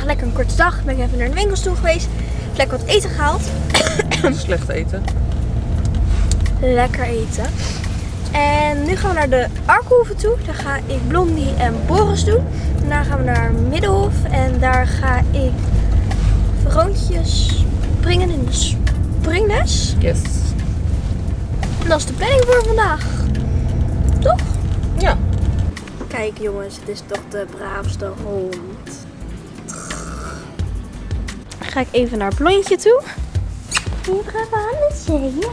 vandaag lekker een korte dag. Ben ik even naar de winkels toe geweest. Lekker wat eten gehaald. Slecht eten. Lekker eten. En nu gaan we naar de Arkenhoeve toe. Daar ga ik Blondie en Boris doen. Daarna gaan we naar Middelhof. En daar ga ik rondjes springen in de springles. Yes. En dat is de planning voor vandaag. Toch? Ja. Kijk jongens, het is toch de braafste hond. Ga ik even naar Blondje toe. Hier.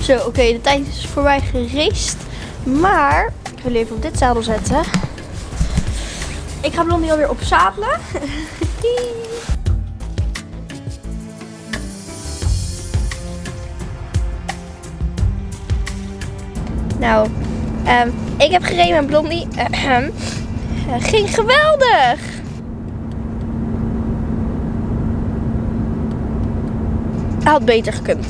Zo, oké, de tijd is voorbij gereest. Maar, ik wil even op dit zadel zetten. Ik ga Blondie alweer opzadelen. nou, ehm, ik heb gereden met Blondie. Ging geweldig! Had beter gekund.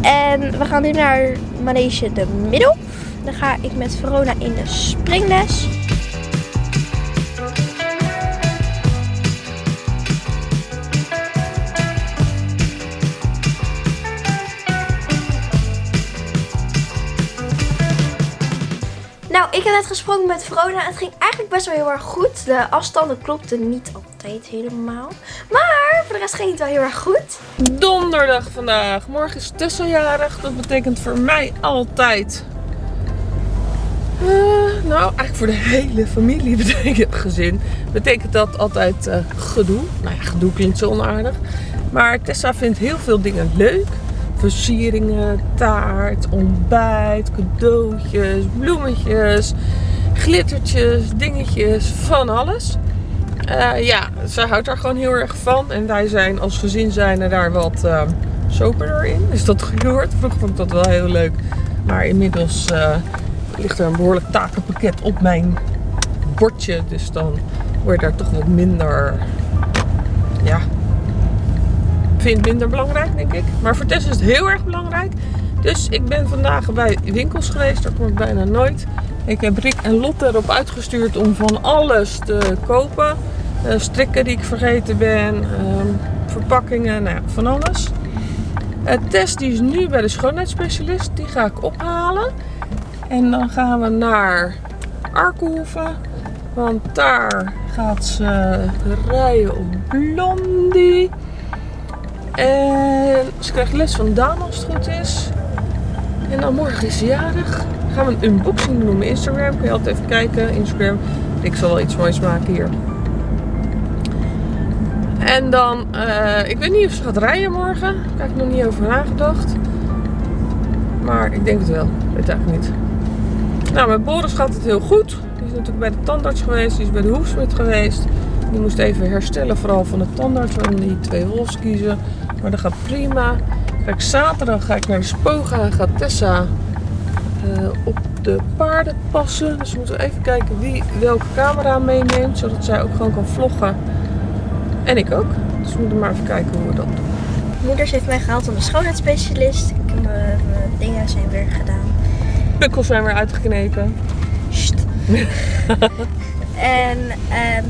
En we gaan nu naar Manege de Middel. Dan ga ik met Verona in de springles. Ik heb net gesproken met Verona. Het ging eigenlijk best wel heel erg goed. De afstanden klopten niet altijd helemaal. Maar voor de rest ging het wel heel erg goed. Donderdag vandaag. Morgen is tussenjarig. Dat betekent voor mij altijd. eh, nou, eigenlijk voor de hele familie betekent gezin. Betekent dat altijd eh, gedoe. Nou ja, gedoe klinkt zo onaardig. Maar Tessa vindt heel veel dingen leuk. Versieringen, taart, ontbijt, cadeautjes, bloemetjes, glittertjes, dingetjes, van alles. Eh, ja, ze houdt daar gewoon heel erg van. En wij zijn als gezin zijn er daar wat uh, in. Is dat gehoord? Vroeger vond ik dat wel heel leuk. Maar inmiddels uh, ligt er een behoorlijk takenpakket op mijn bordje. Dus dan word je daar toch wat minder... Ja, vind minder belangrijk, denk ik. Maar voor Tess is het heel erg belangrijk. Dus ik ben vandaag bij winkels geweest. Daar kom ik bijna nooit. Ik heb Rick en Lotte erop uitgestuurd om van alles te kopen. Uh, strikken die ik vergeten ben. Uh, verpakkingen, nou ja, van alles. Uh, Tess die is nu bij de schoonheidsspecialist. Die ga ik ophalen. En dan gaan we naar Arkenhoeve. Want daar gaat ze rijden op Blondie. En ze krijgt les van Daan als het goed is. En dan morgen is ze jarig. Gaan we een unboxing doen op Instagram. Kun je altijd even kijken. Instagram. Ik zal wel iets moois maken hier. En dan, uh, ik weet niet of ze gaat rijden morgen. Daar heb ik nog niet over nagedacht. Maar ik denk het wel. Ik weet eigenlijk niet. Nou, met Boris gaat het heel goed. Die is natuurlijk bij de tandarts geweest. Die is bij de hoefsmid geweest. Die moest even herstellen, vooral van de tandarts. Waarom die twee wolfs kiezen. Maar dat gaat prima. Kijk, zaterdag ga ik naar de Spoga. Gaat Tessa uh, op de paarden passen. Dus we moeten even kijken wie welke camera meeneemt. Zodat zij ook gewoon kan vloggen. En ik ook. Dus we moeten maar even kijken hoe we dat doen. Moeders heeft mij gehaald om een schoonheidsspecialist. Mijn dingen zijn weer gedaan. Pukkels zijn weer uitgeknepen. En um,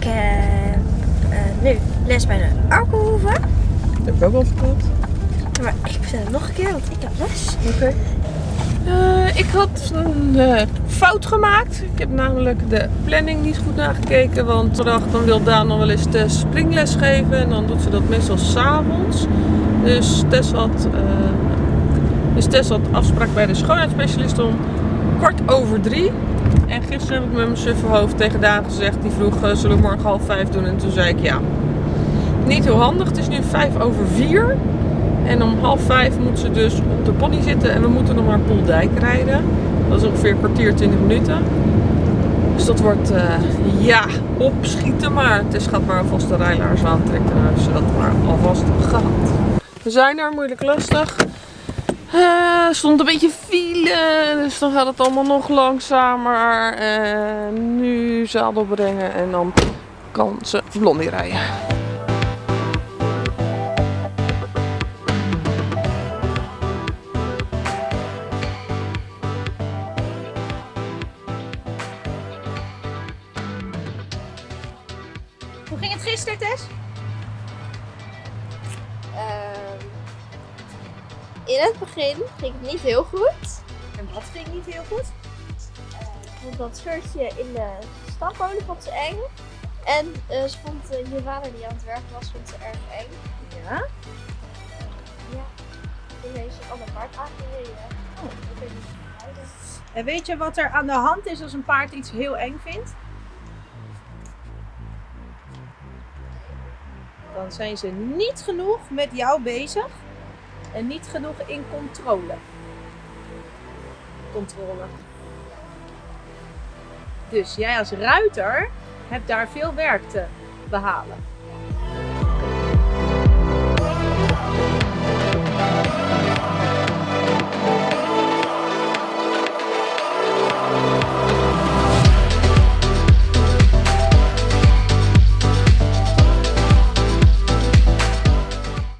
ik heb uh, nu les bij de Arkenhoeve. Dat heb ik ook al verteld. Maar ik vertel het nog een keer, want ik heb les. Oké. Okay. Uh, ik had een uh, fout gemaakt. Ik heb namelijk de planning niet goed nagekeken. Want ik dacht, dan wil Daan nog wel eens de springles geven. En dan doet ze dat meestal s'avonds. Dus Tess had, uh, dus Tess had afspraak bij de schoonheidsspecialist om kwart over drie. En gisteren heb ik met mijn sufferhoofd tegen Daan gezegd. Die vroeg, zullen we morgen half vijf doen? En toen zei ik ja. Niet heel handig. Het is nu vijf over vier. En om half vijf moet ze dus op de pony zitten en we moeten nog naar Poeldijk rijden. Dat is ongeveer een kwartier, 20 minuten. Dus dat wordt, uh, ja, opschieten. Maar het is gaat maar alvast de rijlaars aantrekken. Dus dat maar alvast gehad. We zijn er, moeilijk lastig. Uh, stond een beetje file, dus dan gaat het allemaal nog langzamer. Uh, nu zadel brengen en dan kan ze blondie rijden. Niet heel goed. En wat ging niet heel goed? Want dat shirtje in de stammolen vond ze eng. En eh, ze vond uh, je vader die aan het werk was, vond ze erg eng. Ja. Ja. Toen heeft ze een ander paard aangereden. Oh, dat weet niet. En weet je wat er aan de hand is als een paard iets heel eng vindt? Dan zijn ze niet genoeg met jou bezig en niet genoeg in controle. Controle. Dus jij als ruiter hebt daar veel werk te behalen.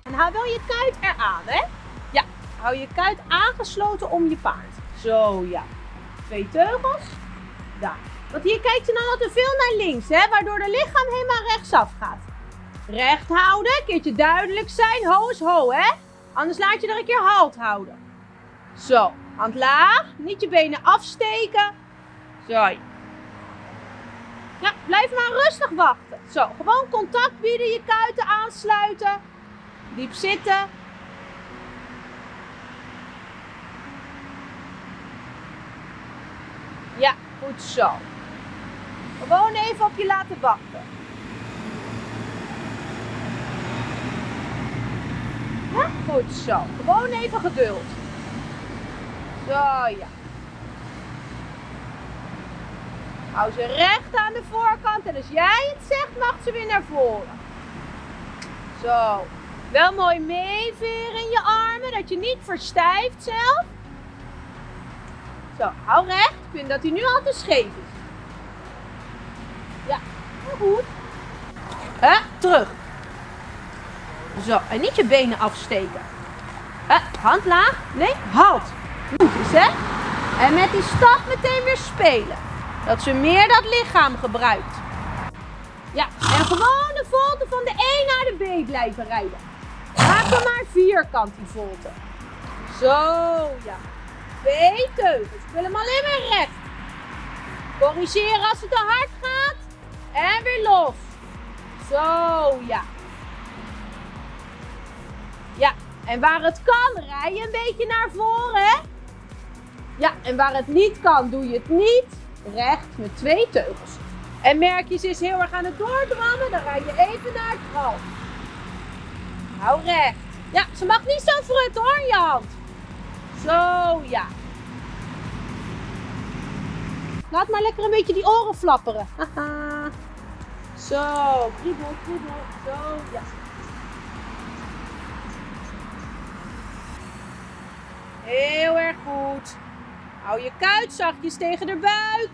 En hou wel je kuit eraan, hè? Ja, hou je kuit aangesloten om je paard. Zo, ja. Twee teugels. Daar. Want hier kijkt ze dan altijd veel naar links, hè? Waardoor de lichaam helemaal rechtsaf gaat. Recht houden, een keertje duidelijk zijn. Ho is ho, hè? Anders laat je er een keer halt houden. Zo, hand laag. Niet je benen afsteken. Zo. Ja, blijf maar rustig wachten. Zo, gewoon contact bieden, je kuiten aansluiten. Diep zitten. Ja, goed zo. Gewoon even op je laten wachten. Goed zo. Gewoon even geduld. Zo, ja. Hou ze recht aan de voorkant en als jij het zegt, mag ze weer naar voren. Zo. Wel mooi meeveren in je armen, dat je niet verstijft zelf. Zo, hou recht. Ik vind dat hij nu al te scheef is. Ja, heel goed. Hè, terug. Zo, en niet je benen afsteken. Hè, hand laag. Nee, halt. Goed is, hè? En met die stap meteen weer spelen. Dat ze meer dat lichaam gebruikt. Ja, en gewoon de volte van de E naar de B blijven rijden. Maak maar vierkant die volte. Zo, ja. Twee teugels. Wil hem alleen maar recht. Corrigeren als het te hard gaat. En weer los. Zo, ja. Ja, en waar het kan, rij je een beetje naar voren? Ja, en waar het niet kan, doe je het niet. Recht met twee teugels. En merk je, ze is heel erg aan het doordrammen, dan rij je even naar het gal. Hou recht. Ja, ze mag niet zo frutten hoor, je hand. Zo, ja. Laat maar lekker een beetje die oren flapperen. Haha. Zo, kriebel, kriebel. Zo, ja. Heel erg goed. Hou je kuit zachtjes tegen de buik.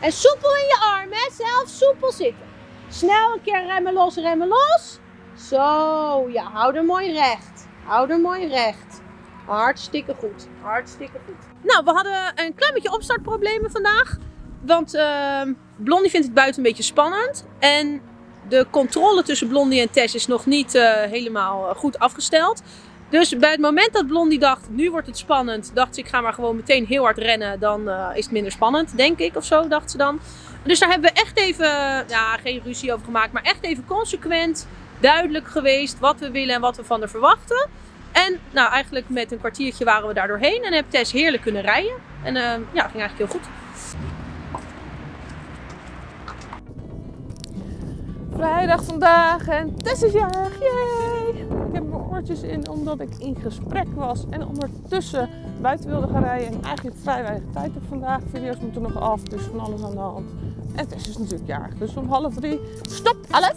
En soepel in je arm, hè. Zelf soepel zitten. Snel een keer remmen los, remmen los. Zo, ja. Hou er mooi recht. Hou er mooi recht. Hartstikke goed. Hartstikke goed. Nou, we hadden een klein beetje opstartproblemen vandaag. Want ehm, Blondie vindt het buiten een beetje spannend. En de controle tussen Blondie en Tess is nog niet eh, helemaal eh, goed afgesteld. Dus bij het moment dat Blondie dacht, nu wordt het spannend, dacht ze ik ga maar gewoon meteen heel hard rennen. Dan eh, is het minder spannend, denk ik, of zo, dacht ze dan. Dus daar hebben we echt even, ja, geen ruzie over gemaakt, maar echt even consequent duidelijk geweest wat we willen en wat we van haar verwachten. En nou, eigenlijk met een kwartiertje waren we daar doorheen en heb Tess heerlijk kunnen rijden. En eh, ja, ging eigenlijk heel goed. Vrijdag vandaag en Tess is jarig. Yay! Ik heb mijn oortjes in omdat ik in gesprek was en ondertussen buiten wilde gaan rijden. En eigenlijk vrij weinig tijd heb vandaag. Video's moeten nog af, dus van alles aan de hand. En Tess is natuurlijk jarig, dus om half drie stopt alles.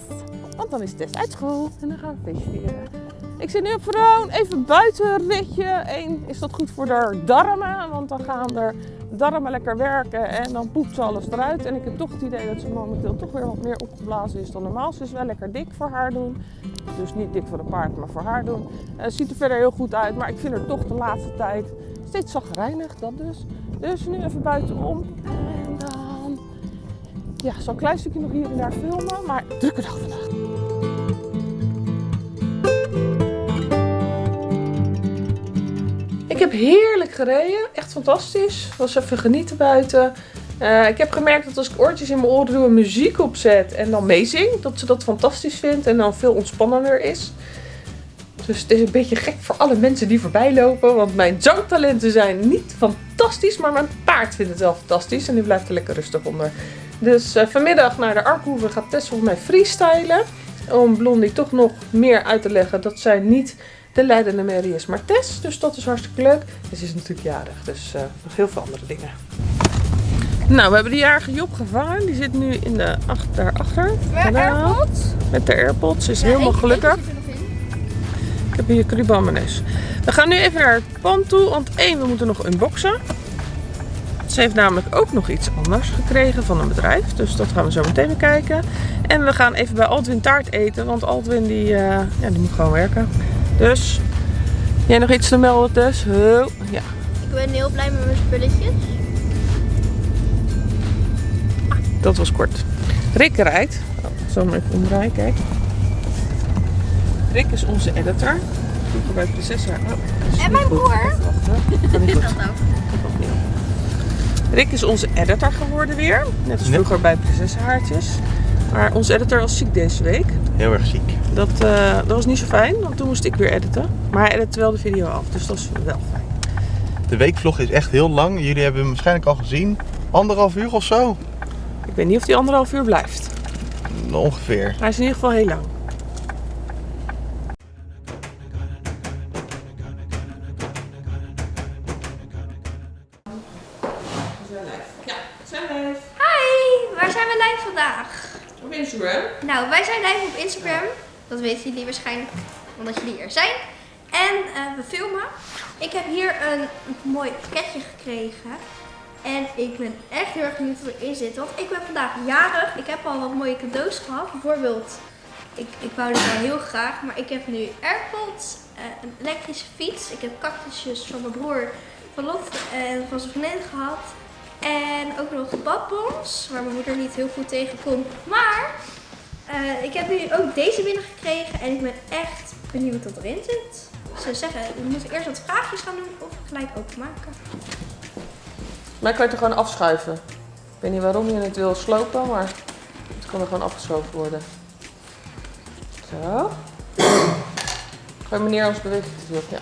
Want dan is Tess uit school en dan gaan we feestvieren. Ik zit nu op Vroon, even buitenritje. Eén, is dat goed voor de darmen? Want dan gaan er darmen lekker werken en dan poept ze alles eruit. En ik heb toch het idee dat ze momenteel toch weer wat meer opgeblazen is dan normaal. Ze is wel lekker dik voor haar doen. Dus niet dik voor de paard, maar voor haar doen. Het ziet er verder heel goed uit, maar ik vind haar toch de laatste tijd steeds zagrijnig, dat dus. Dus nu even buitenom. En dan ja, zo'n klein stukje nog hier en daar filmen, maar drukke dag vandaag. Heb heerlijk gereden. Echt fantastisch. Was even genieten buiten. Eh, ik heb gemerkt dat als ik oortjes in mijn oren doe en muziek opzet en dan meezing, dat ze dat fantastisch vindt en dan veel ontspannender is. Dus het is een beetje gek voor alle mensen die voorbij lopen, want mijn zangtalenten zijn niet fantastisch, maar mijn paard vindt het wel fantastisch en die blijft er lekker rustig onder. Dus eh, vanmiddag naar de Arkhoeve gaat Tess volgens mij freestylen. Om Blondie toch nog meer uit te leggen dat zij niet de leidende Mary is, maar Tess. Dus dat is hartstikke leuk. En ze is natuurlijk jarig, dus eh, nog heel veel andere dingen. Nou, we hebben de jarige Job gevangen. Die zit nu in de acht, daarachter. Tadaa. Met de AirPods. Ze is helemaal gelukkig. Ik heb hier Currybalmanes. We gaan nu even naar het pand toe. Want één, we moeten nog unboxen. Ze heeft namelijk ook nog iets anders gekregen van een bedrijf. Dus dat gaan we zo meteen bekijken. En we gaan even bij Altwin taart eten. Want Altwin die, eh, ja, die moet gewoon werken. Dus, jij nog iets te melden Tess? Huh? Ja. Ik ben heel blij met mijn spulletjes. Dat was kort. Rick rijdt. Oh, zal hem even omdraaien, kijk. Rick is onze editor. Vroeger bij Prinsessa. Oh, dat is En mijn goed. broer. Wachten. Kan niet goed. Dat ook. Rick is onze editor geworden weer. Net als vroeger bij Prinsessenhaartjes. Maar onze editor was ziek deze week. Heel erg ziek. Dat, eh, dat was niet zo fijn, want toen moest ik weer editen. Maar hij edit wel de video af, dus dat is wel fijn. De weekvlog is echt heel lang. Jullie hebben hem waarschijnlijk al gezien. Anderhalf uur of zo? Ik weet niet of die anderhalf uur blijft. Ongeveer. Hij is in ieder geval heel lang. Live op Instagram. Dat weten jullie waarschijnlijk, omdat jullie hier zijn. En eh, we filmen. Ik heb hier een mooi pakketje gekregen. En ik ben echt heel erg benieuwd wat erin zit. Want ik ben vandaag jarig. Ik heb al wat mooie cadeaus gehad. Bijvoorbeeld, ik, ik wou dit wel heel graag. Maar ik heb nu AirPods, eh, een elektrische fiets. Ik heb cactusjes van mijn broer, van Lot en van zijn vriendin gehad. En ook nog badbons, waar mijn moeder niet heel goed tegen kon. Maar eh, ik heb nu ook deze binnengekregen en ik ben echt benieuwd wat erin zit. Ze zeggen, we moeten eerst wat vraagjes gaan doen of gelijk openmaken. Maar kan je het er gewoon afschuiven. Ik weet niet waarom je het wil slopen, maar het kan er gewoon afgeschoven worden. Zo. Gooi meneer ons beweegt. Ja.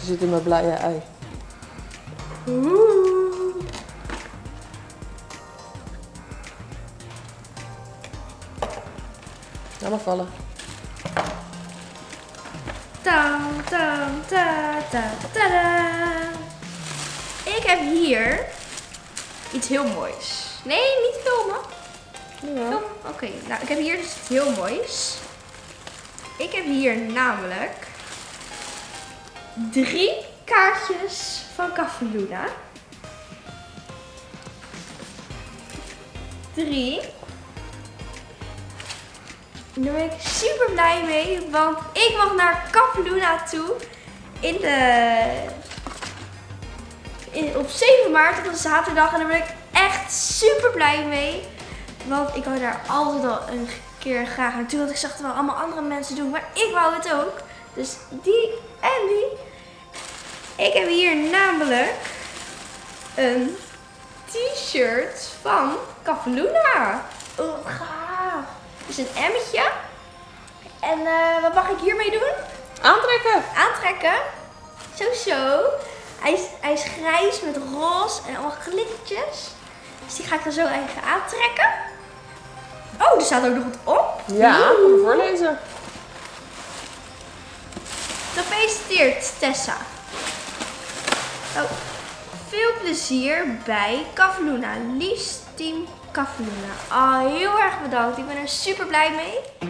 Ze zit in mijn blije ei. Oeh. Laat maar vallen. Tam, tam, ta, ta, tada. Ik heb hier iets heel moois. Nee, niet filmen. Ja. Film. Oké, nou ik heb hier dus iets heel moois. Ik heb hier namelijk drie kaartjes van Cafaluna. Drie. En Daar ben ik super blij mee, want ik mag naar Cafaluna toe in de, in, op 7 maart, op een zaterdag. En daar ben ik echt super blij mee. Want ik wou daar altijd al een keer graag naartoe. Want ik zag het wel allemaal andere mensen doen. Maar ik wou het ook. Dus die en die. Ik heb hier namelijk een t-shirt van Cafaluna. Oh, gaaf. Dus een emmetje. En eh, wat mag ik hiermee doen? Aantrekken! Aantrekken. Zo zo. Hij is, hij is grijs met roze en allemaal glittertjes. Dus die ga ik er zo even aantrekken. Oh, er staat ook nog wat op. Ja, kom maar voorlezen. Gefeliciteerd, Tessa. Oh, veel plezier bij Cafaluna. Liefst team Cafaluna. Ah, heel erg bedankt. Ik ben er super blij mee.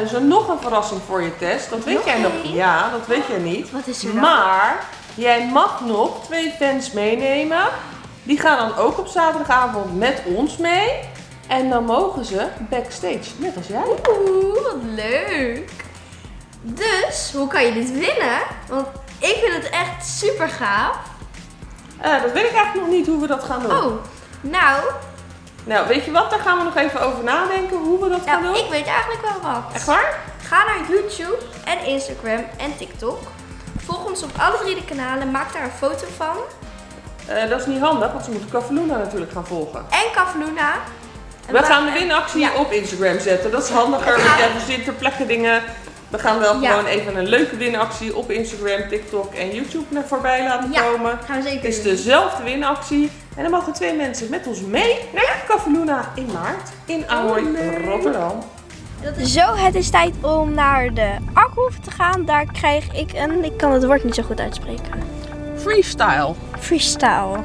Dus er nog een verrassing voor je test. Dat weet Nog jij nog één? Ja, dat weet jij niet. Wat is er dan? Maar jij mag nog twee fans meenemen. Die gaan dan ook op zaterdagavond met ons mee. En dan mogen ze backstage, net als jij. Oeh, wat leuk. Dus, hoe kan je dit winnen? Want ik vind het echt super gaaf. Eh, dat weet ik eigenlijk nog niet hoe we dat gaan doen. Oh, nou, Nou, weet je wat? Daar gaan we nog even over nadenken hoe we dat gaan nou doen. ik weet eigenlijk wel wat. Echt waar? Ga naar YouTube en Instagram en TikTok. Volg ons op alle drie de kanalen. Maak daar een foto van. Eh, dat is niet handig, want ze moeten Cavaluna natuurlijk gaan volgen. En Kafluna. En We gaan de winactie Ja. op Instagram zetten. Dat is handiger, want jij verzint ter plekke dingen. We gaan wel Ja. gewoon even een leuke winactie op Instagram, TikTok en YouTube naar voorbij laten Ja. komen. Gaan we zeker Het is dezelfde winactie. En dan mogen twee mensen met ons mee naar Cavaluna in maart in Ahoy, Rotterdam. Zo, het is tijd om naar de Akhoef te gaan. Daar krijg ik een, ik kan het woord niet zo goed uitspreken. Freestyle. Freestyle.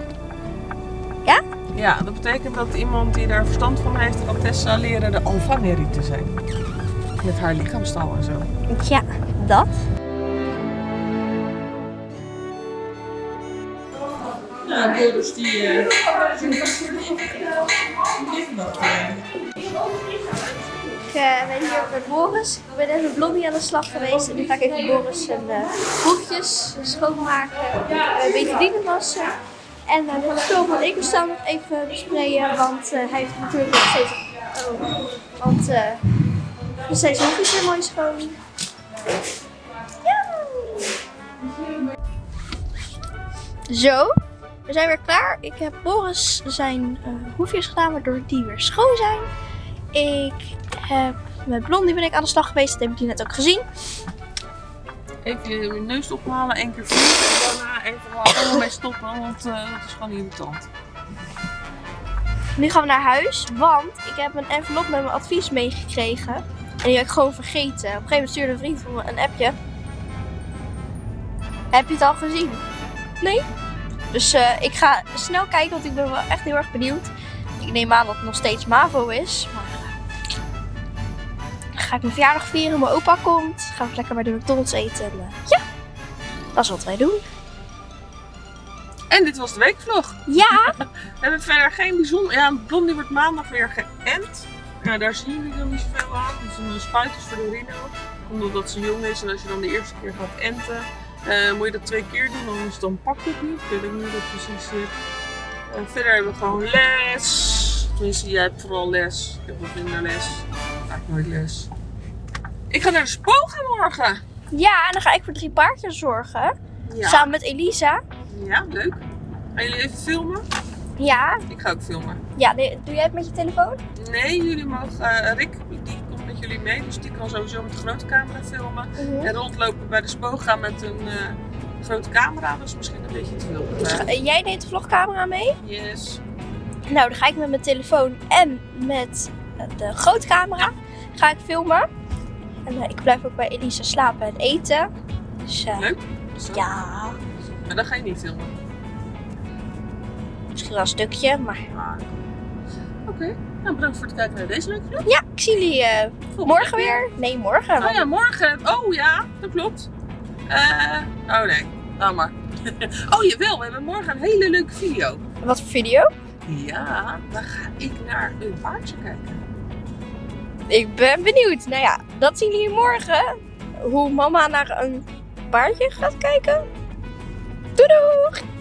Ja, dat betekent dat iemand die daar verstand van heeft kan Tessa leren de Alpha te zijn. Met haar lichaamstaal en zo. Ja, dat. Ja, Boris die... eh, Ik eh, ben hier met Boris. Ik ben met Blondie aan de slag geweest. En nu ga ik even Boris zijn uh, schoonmaken. Uh, betadine wassen. En uh, mijn spul van Ecostaan nog even besprayen. Want hij heeft natuurlijk nog steeds... Oh, want nog steeds hoefjes weer mooi schoon. Zo, we zijn weer klaar. Ik heb Boris zijn uh, hoefjes gedaan, waardoor die weer schoon zijn. Ik heb met Blondie ben ik aan de slag geweest. Dat hebben jullie net ook gezien. Even je neus ophalen, één keer vliegen en daarna even allemaal mee stoppen, want uh, dat is gewoon irritant. Nu gaan we naar huis, want ik heb een envelop met mijn advies meegekregen. En die heb ik gewoon vergeten. Op een gegeven moment stuurde een vriend van me een appje. Heb je het al gezien? Nee? Dus uh, ik ga snel kijken, want ik ben wel echt heel erg benieuwd. Ik neem aan dat het nog steeds MAVO is. Maar uh, ga ik mijn verjaardag vieren, mijn opa komt. Gaan we lekker bij de McDonald's eten. En, uh, ja, dat is wat wij doen. En dit was de weekvlog. Ja! We hebben verder geen bijzonder... Ja, Blondie wordt maandag weer geënt. Nou, daar zien jullie dan niet zoveel aan. Is een spuitjes voor de Rino. Omdat ze jong is en als je dan de eerste keer gaat enten, uh, moet je dat twee keer doen. Anders dan pakt het niet. Ik weet niet hoe dat precies zit. Uh, verder hebben we gewoon les. Tenminste, jij hebt vooral les. Ik heb wat minder les. Vaak nooit les. Ik ga naar de spoga morgen. Ja, en dan ga ik voor drie paardjes zorgen. Ja. Samen met Elisa. Ja, leuk. Gaan jullie even filmen? Ja. Ik ga ook filmen. Ja, doe jij het met je telefoon? Nee, jullie mogen... Uh, Rick, die jullie mee. Dus die kan sowieso met de grote camera filmen. -huh. En rondlopen bij de spoga met een uh, grote camera. Dus misschien een beetje te veel. Dus, uh, jij neemt de vlogcamera mee? Yes. Nou, dan ga ik met mijn telefoon en met de grote camera ga ik filmen. En ik blijf ook bij Elisa slapen en eten. Dus, Leuk. Zo. Ja. Maar dan ga je niet filmen. Misschien wel een stukje, maar... Ah, Oké, okay. Nou bedankt voor het kijken naar deze leuke vlog. Ja, ik zie jullie uh, morgen weer. Nee, morgen. Oh ja, morgen. Oh ja, dat klopt. Uh, oh nee, nou maar. oh jawel, we hebben morgen een hele leuke video. Wat voor video? Ja, dan ga ik naar een paardje kijken. Ik ben benieuwd. Nou ja, dat zien jullie morgen. Hoe mama naar een paardje gaat kijken. Doei doei!